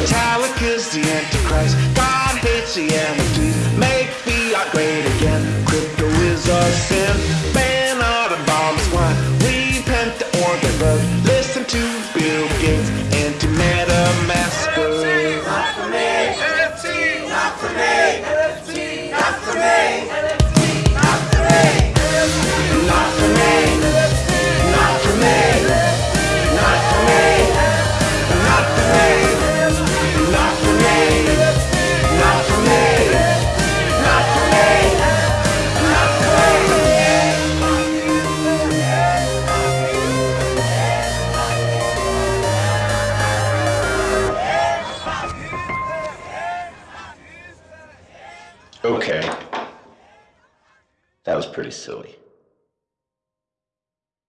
Metallica's the Antichrist. God hates the Antichrist. Okay. That was pretty silly.